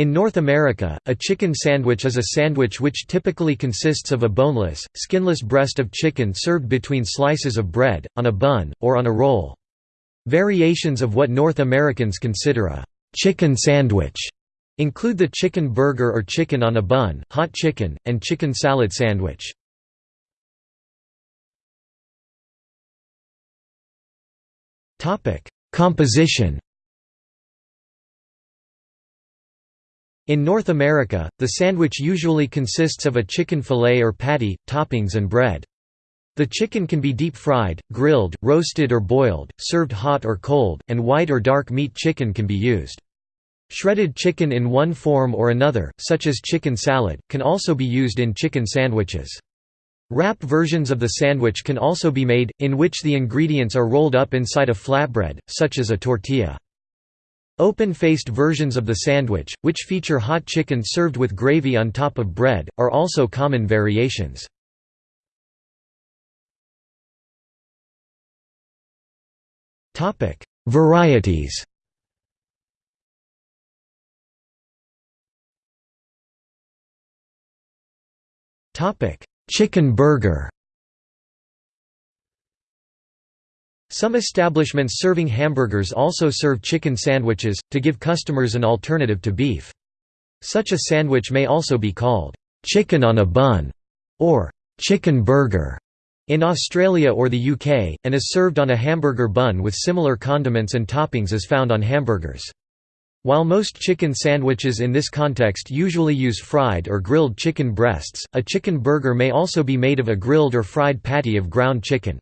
In North America, a chicken sandwich is a sandwich which typically consists of a boneless, skinless breast of chicken served between slices of bread, on a bun, or on a roll. Variations of what North Americans consider a chicken sandwich include the chicken burger or chicken on a bun, hot chicken, and chicken salad sandwich. Composition In North America, the sandwich usually consists of a chicken fillet or patty, toppings and bread. The chicken can be deep-fried, grilled, roasted or boiled, served hot or cold, and white or dark meat chicken can be used. Shredded chicken in one form or another, such as chicken salad, can also be used in chicken sandwiches. Wrap versions of the sandwich can also be made, in which the ingredients are rolled up inside a flatbread, such as a tortilla. Open-faced versions of the sandwich, which feature hot chicken served with gravy on top of bread, are also common variations. Varieties Chicken burger Some establishments serving hamburgers also serve chicken sandwiches, to give customers an alternative to beef. Such a sandwich may also be called, "'chicken on a bun' or "'chicken burger' in Australia or the UK, and is served on a hamburger bun with similar condiments and toppings as found on hamburgers. While most chicken sandwiches in this context usually use fried or grilled chicken breasts, a chicken burger may also be made of a grilled or fried patty of ground chicken.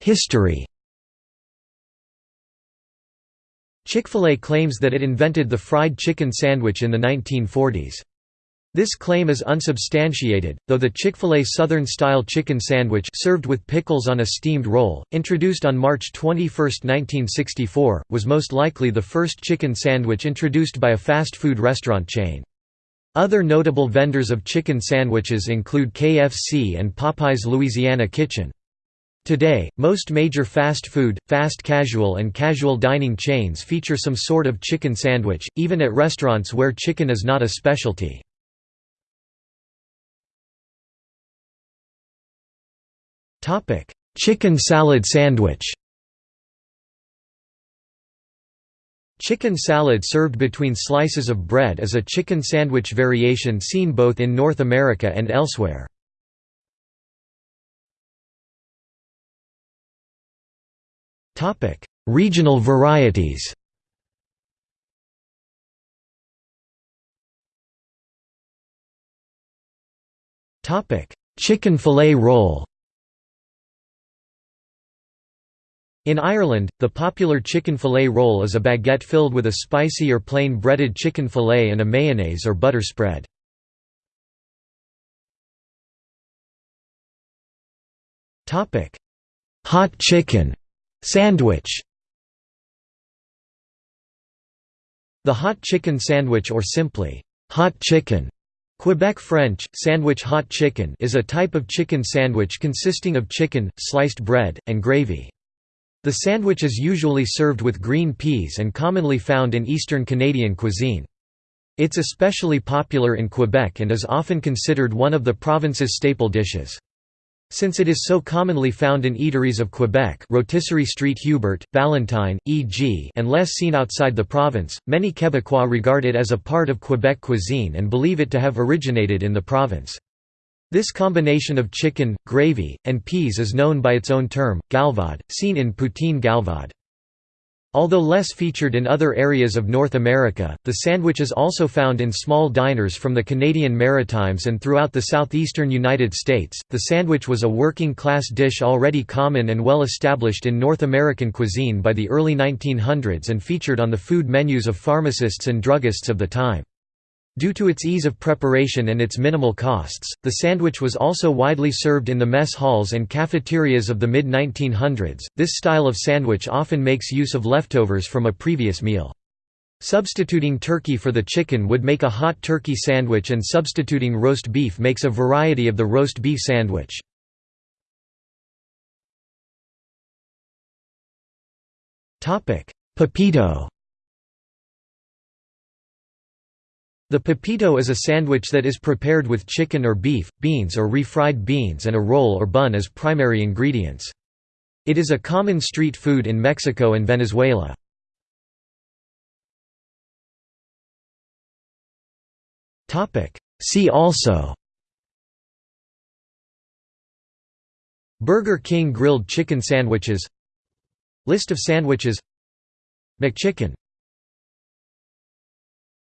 History Chick-fil-A claims that it invented the fried chicken sandwich in the 1940s. This claim is unsubstantiated, though the Chick-fil-A Southern-style chicken sandwich served with pickles on a steamed roll, introduced on March 21, 1964, was most likely the first chicken sandwich introduced by a fast food restaurant chain. Other notable vendors of chicken sandwiches include KFC and Popeye's Louisiana Kitchen. Today, most major fast food, fast casual and casual dining chains feature some sort of chicken sandwich, even at restaurants where chicken is not a specialty. chicken salad sandwich Chicken salad served between slices of bread is a chicken sandwich variation seen both in North America and elsewhere. Topic: Regional varieties. Topic: Chicken fillet roll. In Ireland, the popular chicken fillet roll is a baguette filled with a spicy or plain breaded chicken fillet and a mayonnaise or butter spread. Hot chicken Sandwich The hot chicken sandwich or simply, hot chicken Quebec French, sandwich hot chicken is a type of chicken sandwich consisting of chicken, sliced bread, and gravy. The sandwich is usually served with green peas and commonly found in Eastern Canadian cuisine. It's especially popular in Quebec and is often considered one of the province's staple dishes. Since it is so commonly found in eateries of Quebec Rotisserie Street Hubert, Valentine, e.g. and less seen outside the province, many Quebecois regard it as a part of Quebec cuisine and believe it to have originated in the province. This combination of chicken, gravy, and peas is known by its own term, galvaude, seen in poutine galvaude. Although less featured in other areas of North America, the sandwich is also found in small diners from the Canadian Maritimes and throughout the southeastern United States. The sandwich was a working class dish already common and well established in North American cuisine by the early 1900s and featured on the food menus of pharmacists and druggists of the time. Due to its ease of preparation and its minimal costs, the sandwich was also widely served in the mess halls and cafeterias of the mid-1900s. This style of sandwich often makes use of leftovers from a previous meal. Substituting turkey for the chicken would make a hot turkey sandwich and substituting roast beef makes a variety of the roast beef sandwich. Pepito The pepito is a sandwich that is prepared with chicken or beef, beans or refried beans and a roll or bun as primary ingredients. It is a common street food in Mexico and Venezuela. See also Burger King grilled chicken sandwiches List of sandwiches McChicken